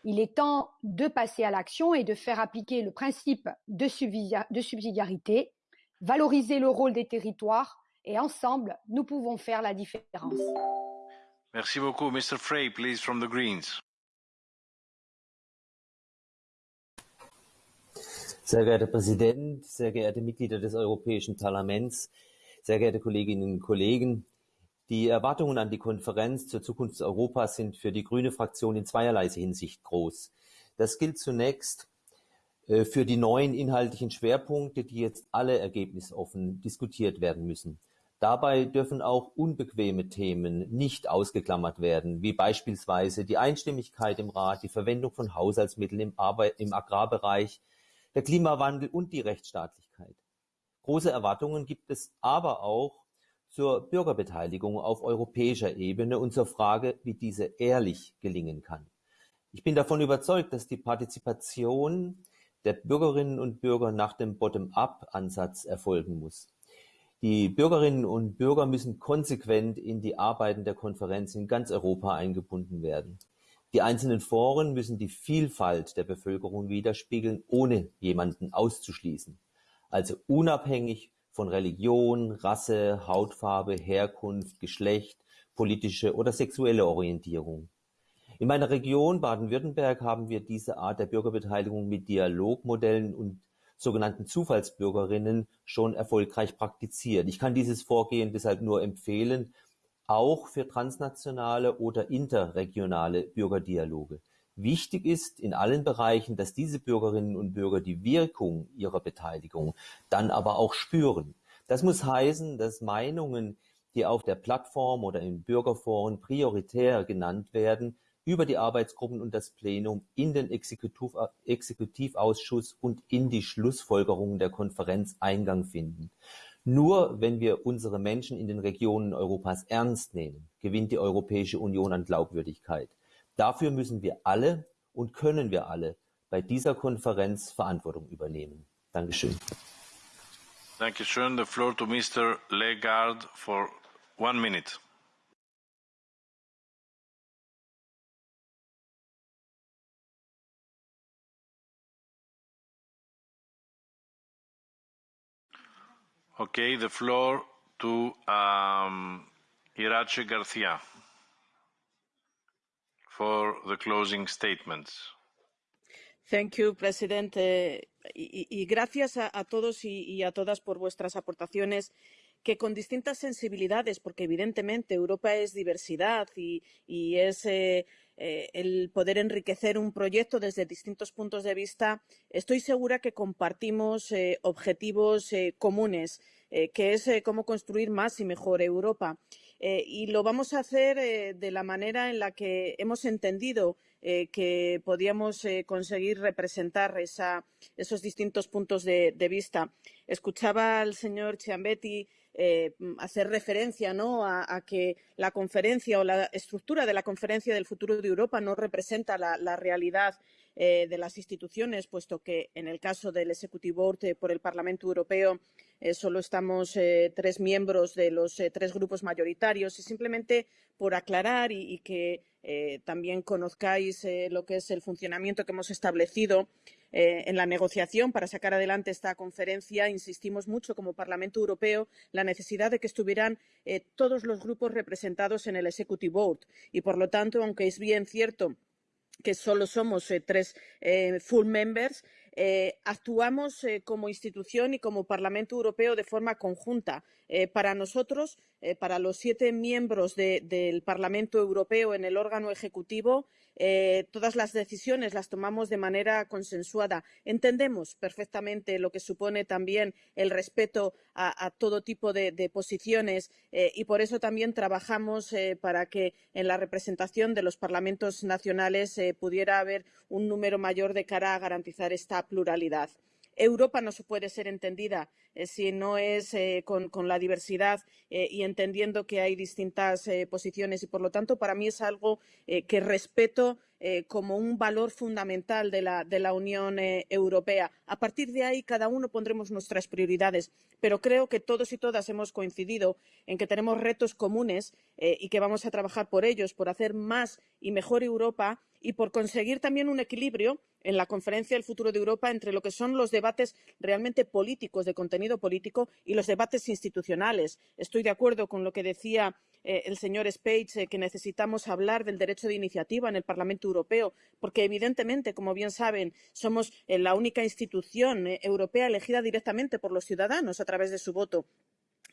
Il est temps de passer à l'action et de faire appliquer le principe de, subsidiarité, valoriser le rôle des territoires et ensemble, nous pouvons faire la différence. Merci beaucoup. Mr. Frey, please, from the Greens. Sehr geehrter Präsident, sehr geehrte Mitglieder des Europäischen Parlaments, sehr geehrte Kolleginnen und Kollegen, die Erwartungen an die Konferenz zur Zukunft Europas sind für die grüne Fraktion in zweierlei Hinsicht groß. Das gilt zunächst äh, für die neuen inhaltlichen Schwerpunkte, die jetzt alle ergebnisoffen diskutiert werden müssen. Dabei dürfen auch unbequeme Themen nicht ausgeklammert werden, wie beispielsweise die Einstimmigkeit im Rat, die Verwendung von Haushaltsmitteln im, Arbeit, im Agrarbereich, der Klimawandel und die Rechtsstaatlichkeit. Große Erwartungen gibt es aber auch zur Bürgerbeteiligung auf europäischer Ebene und zur Frage, wie diese ehrlich gelingen kann. Ich bin davon überzeugt, dass die Partizipation der Bürgerinnen und Bürger nach dem Bottom-up-Ansatz erfolgen muss. Die Bürgerinnen und Bürger müssen konsequent in die Arbeiten der Konferenz in ganz Europa eingebunden werden. Die einzelnen Foren müssen die Vielfalt der Bevölkerung widerspiegeln, ohne jemanden auszuschließen. Also unabhängig von Religion, Rasse, Hautfarbe, Herkunft, Geschlecht, politische oder sexuelle Orientierung. In meiner Region Baden-Württemberg haben wir diese Art der Bürgerbeteiligung mit Dialogmodellen und sogenannten Zufallsbürgerinnen schon erfolgreich praktiziert. Ich kann dieses Vorgehen deshalb nur empfehlen, auch für transnationale oder interregionale Bürgerdialoge. Wichtig ist in allen Bereichen, dass diese Bürgerinnen und Bürger die Wirkung ihrer Beteiligung dann aber auch spüren. Das muss heißen, dass Meinungen, die auf der Plattform oder in Bürgerforen prioritär genannt werden, über die Arbeitsgruppen und das Plenum in den Exekutiv Exekutivausschuss und in die Schlussfolgerungen der Konferenz Eingang finden. Nur wenn wir unsere Menschen in den Regionen Europas ernst nehmen, gewinnt die Europäische Union an Glaubwürdigkeit. Dafür müssen wir alle und können wir alle bei dieser Konferenz Verantwortung übernehmen. Dankeschön. Dankeschön. The floor to Mr. Legard for one minute. Okay, the floor to um, Irache Garcia for the closing statements. Thank you, President. Eh, y, gracias a, todos y, a todas por vuestras aportaciones que con distintas sensibilidades, porque evidentemente Europa es diversidad y, y es eh, eh, el poder enriquecer un proyecto desde distintos puntos de vista, estoy segura que compartimos eh, objetivos eh, comunes, eh, que es cómo construir más y mejor Europa. y lo vamos a hacer de la manera en la que hemos entendido que podíamos conseguir representar esos distintos puntos de, vista. Escuchaba al señor Ciambetti eh, hacer referencia ¿no? a, que la conferencia o la estructura de la conferencia del futuro de Europa no representa la, realidad eh, de las instituciones, puesto que en el caso del eh, por el Parlamento Europeo eh, solo estamos eh, tres miembros de los eh, tres grupos mayoritarios y simplemente por aclarar y, y que también conozcáis lo que es el funcionamiento que hemos establecido en la negociación para sacar adelante esta conferencia insistimos mucho como Parlamento Europeo la necesidad de que estuvieran todos los grupos representados en el Executive Board. Y, por lo tanto, aunque es bien cierto que solo somos tres full members, eh, actuamos eh, como institución y como Parlamento Europeo de forma conjunta. Eh, para nosotros, para los siete miembros de, del Parlamento Europeo en el órgano ejecutivo, eh, todas las decisiones las tomamos de manera consensuada. Entendemos perfectamente lo que supone también el respeto a, todo tipo de, posiciones eh, y por eso también trabajamos eh, para que en la representación de los parlamentos nacionales eh, pudiera haber un número mayor de cara a garantizar esta pluralidad. Europa no se puede ser entendida si no es eh, con, la diversidad eh, y entendiendo que hay distintas eh, posiciones y, por lo tanto, para mí es algo eh, que respeto eh, como un valor fundamental de la, de la Unión eh, Europea. A partir de ahí, cada uno pondremos nuestras prioridades, pero creo que todos y todas hemos coincidido en que tenemos retos comunes eh, y que vamos a trabajar por ellos, por hacer más y mejor Europa y por conseguir también un equilibrio en la conferencia del futuro de Europa entre lo que son los debates realmente políticos, de contenido político, y los debates institucionales. Estoy de acuerdo con lo que decía eh, el señor Spage, eh, que necesitamos hablar del derecho de iniciativa en el Parlamento Europeo, porque evidentemente, como bien saben, somos eh, la única institución europea elegida directamente por los ciudadanos a través de su voto.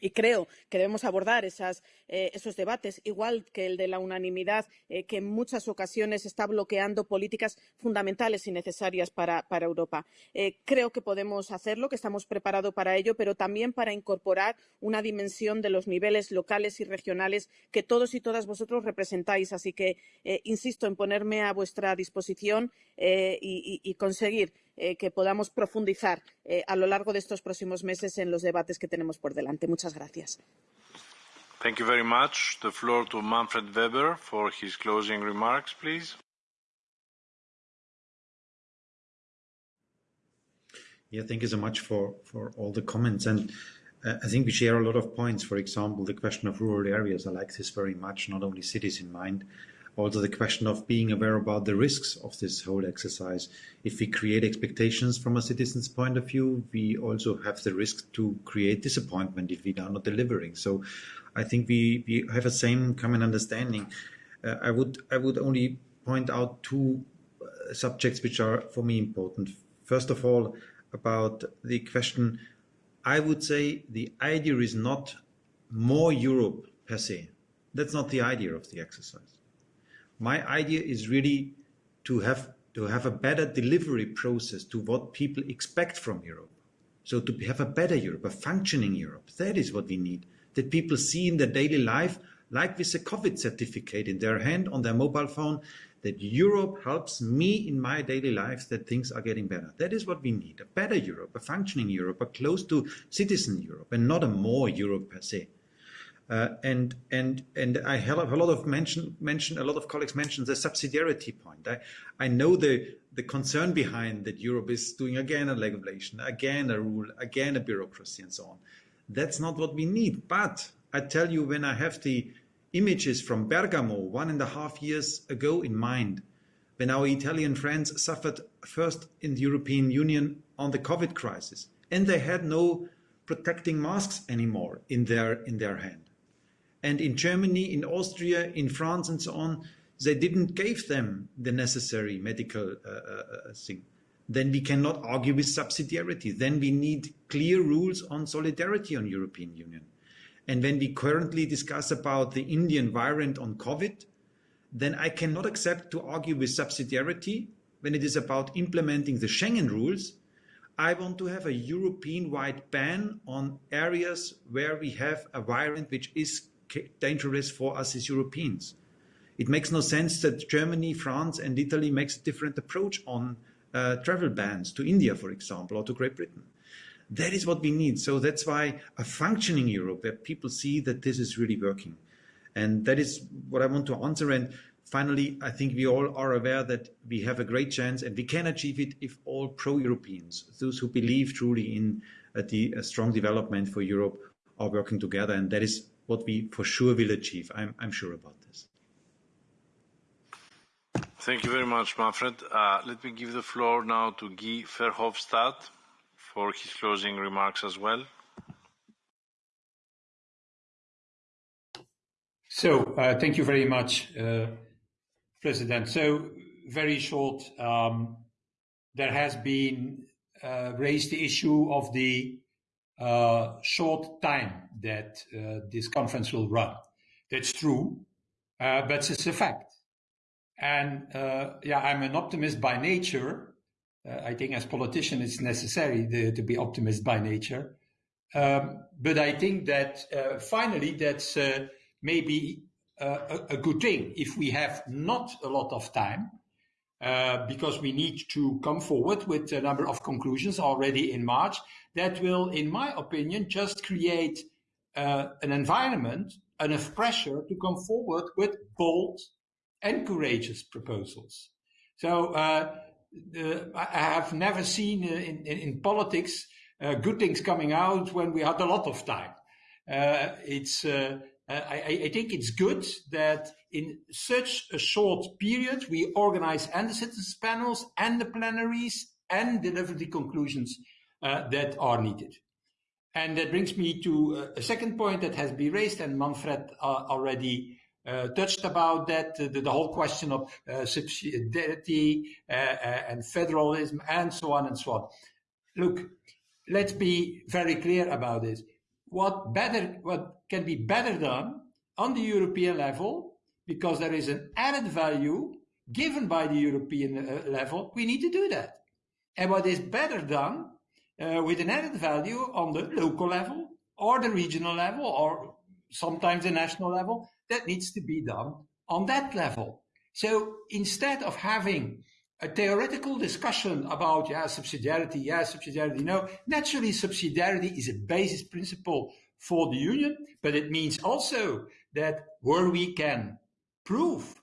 Y creo que debemos abordar eh, esos debates, igual que el de la unanimidad, eh, que en muchas ocasiones está bloqueando políticas fundamentales y necesarias para, para Europa. Eh, creo que podemos hacerlo, que estamos preparados para ello, pero también para incorporar una dimensión de los niveles locales y regionales que todos y todas vosotros representáis. Así que insisto en ponerme a vuestra disposición y, y conseguir eh, que podamos profundizar eh, a lo largo de estos próximos meses en los debates que tenemos por delante. Muchas gracias. Thank you very much. The floor to Manfred Weber for his closing remarks, please. Yeah, thank you so much for, for all the comments. And uh, I think we share a lot of points. For example, the question of rural areas. I like this very much, not only cities in mind also the question of being aware about the risks of this whole exercise. If we create expectations from a citizen's point of view, we also have the risk to create disappointment if we are not delivering. So I think we, we have a same common understanding. Uh, I would I would only point out two uh, subjects which are for me important. First of all, about the question, I would say the idea is not more Europe per se. That's not the idea of the exercise my idea is really to have to have a better delivery process to what people expect from Europe. So to have a better Europe, a functioning Europe, that is what we need. That people see in their daily life, like with a COVID certificate in their hand on their mobile phone, that Europe helps me in my daily life that things are getting better. That is what we need. A better Europe, a functioning Europe, a close to citizen Europe, and not a more Europe per se. Uh, and and and I have a lot of mention mention a lot of colleagues mentioned the subsidiarity point. I I know the the concern behind that Europe is doing again a regulation, again a rule, again a bureaucracy, and so on. That's not what we need. But I tell you, when I have the images from Bergamo one and a half years ago in mind, when our Italian friends suffered first in the European Union on the COVID crisis, and they had no protecting masks anymore in their in their hand and in Germany, in Austria, in France, and so on, they didn't give them the necessary medical uh, uh, uh, thing. Then we cannot argue with subsidiarity. Then we need clear rules on solidarity on European Union. And when we currently discuss about the Indian variant on COVID, then I cannot accept to argue with subsidiarity when it is about implementing the Schengen rules. I want to have a European-wide ban on areas where we have a variant which is dangerous for us as Europeans. It makes no sense that Germany, France, and Italy makes a different approach on uh, travel bans to India, for example, or to Great Britain. That is what we need. So that's why a functioning Europe where people see that this is really working. And that is what I want to answer. And finally, I think we all are aware that we have a great chance and we can achieve it if all pro-Europeans, those who believe truly in uh, the uh, strong development for Europe, are working together. And that is what we for sure will achieve. I'm, I'm sure about this. Thank you very much, Manfred. Uh, let me give the floor now to Guy Verhofstadt for his closing remarks as well. So, uh, thank you very much, uh, President. So, very short, um, there has been uh, raised the issue of the short time that uh, this conference will run. That's true, uh, but it's a fact. And uh, yeah, I'm an optimist by nature. Uh, I think as politician, it's necessary to, to be optimist by nature. Um, but I think that uh, finally, that's maybe a, a, good thing if we have not a lot of time. Uh, because we need to come forward with a number of conclusions already in March that will, in my opinion, just create uh, an environment, enough pressure to come forward with bold and courageous proposals. So uh, I have never seen uh, in, in, in politics uh, good things coming out when we had a lot of time. it's I, I, think it's good that in such a short period we organize and the citizens panels and the plenaries and deliver the conclusions uh, that are needed. And that brings me to a second point that has been raised, and Manfred uh, already uh, touched about that, uh, the, the, whole question of uh, subsidiarity uh, and federalism and so on and so on. Look, let's be very clear about this. What better, what can be better done on the European level, because there is an added value given by the European level, we need to do that. And what is better done uh, with an added value on the local level or the regional level or sometimes the national level, that needs to be done on that level. So instead of having a theoretical discussion about yeah subsidiarity, yeah subsidiarity, no, naturally subsidiarity is a basis principle for the union, but it means also that where we can prove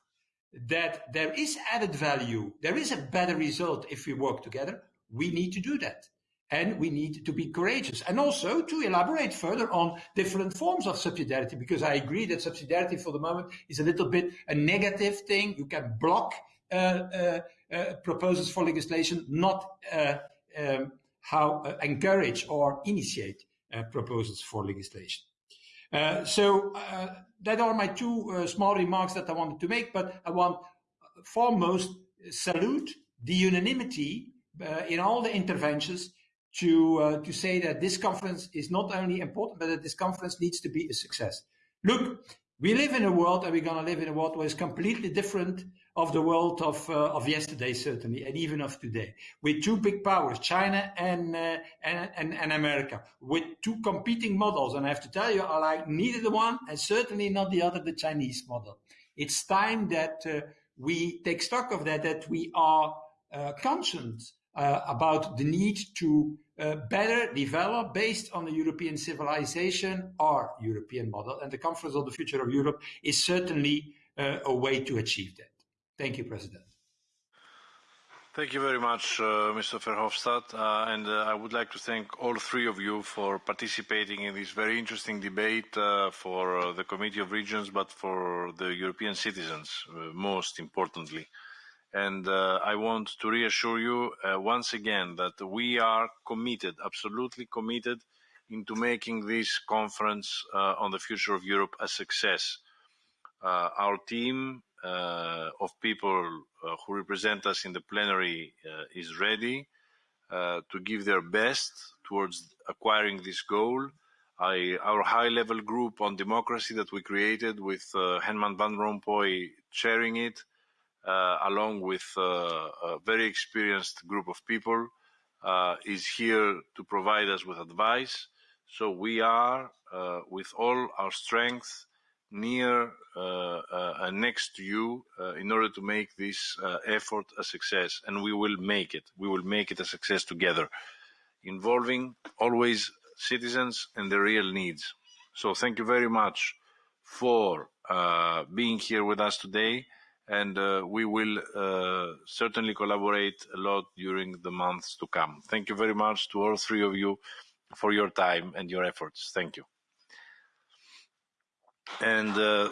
that there is added value, there is a better result if we work together, we need to do that. And we need to be courageous and also to elaborate further on different forms of subsidiarity, because I agree that subsidiarity for the moment is a little bit a negative thing. You can block uh, uh, proposals for legislation, not uh, um, how uh, encourage or initiate uh, proposals for legislation. so that are my two small remarks that I wanted to make, but I want foremost salute the unanimity uh, in all the interventions to uh, to say that this conference is not only important, but that this conference needs to be a success. Look, we live in a world, and we're going to live in a world where it's completely different of the world of uh, of yesterday, certainly, and even of today, with two big powers, China and, uh, and, and and America, with two competing models. And I have to tell you, I like neither the one and certainly not the other, the Chinese model. It's time that uh, we take stock of that, that we are uh, conscious uh, about the need to uh, better develop based on the European civilization our European model. And the Conference on the Future of Europe is certainly a way to achieve that. Thank you, President. Thank you very much, uh, Mr. Verhofstadt. Uh, and uh, I would like to thank all three of you for participating in this very interesting debate for the Committee of Regions, but for the European citizens, most importantly. And uh, I want to reassure you uh, once again that we are committed, absolutely committed, into making this conference uh, on the future of Europe a success. Uh, our team uh, of people uh, who represent us in the plenary is ready to give their best towards acquiring this goal. I, our high-level group on democracy that we created with Herman Van Rompuy chairing it, uh, along with uh, a very experienced group of people, uh, is here to provide us with advice. So we are, with all our strength, near and next to you in order to make this effort a success. And we will make it. We will make it a success together, involving always citizens and their real needs. So thank you very much for uh, being here with us today and uh, we will uh, certainly collaborate a lot during the months to come. Thank you very much to all three of you for your time and your efforts. Thank you. And uh,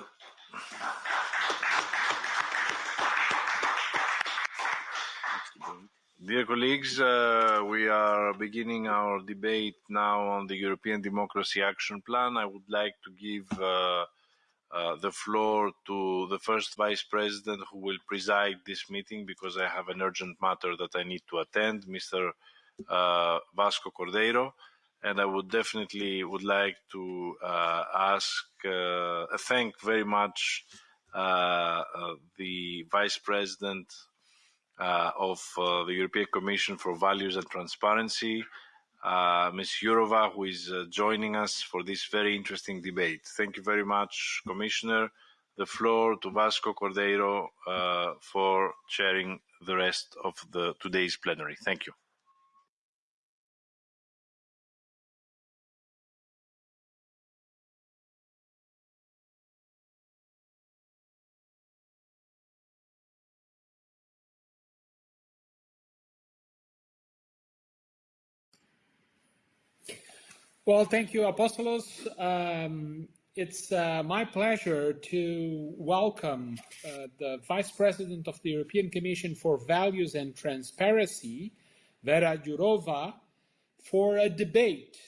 Dear colleagues, uh, we are beginning our debate now on the European Democracy Action Plan. I would like to give uh, uh, the floor to the first vice president who will preside this meeting because I have an urgent matter that I need to attend, Mr. Uh, Vasco Cordeiro. And I would definitely would like to uh, ask, uh, thank very much uh, the vice president of the European Commission for Values and Transparency, Ms. Jourova, who is joining us for this very interesting debate. Thank you very much, Commissioner. The floor to Vasco Cordeiro for chairing the rest of the today's plenary. Thank you. Well, thank you, Apostolos. Um, it's uh, my pleasure to welcome uh, the Vice President of the European Commission for Values and Transparency, Vera Jourova, for a debate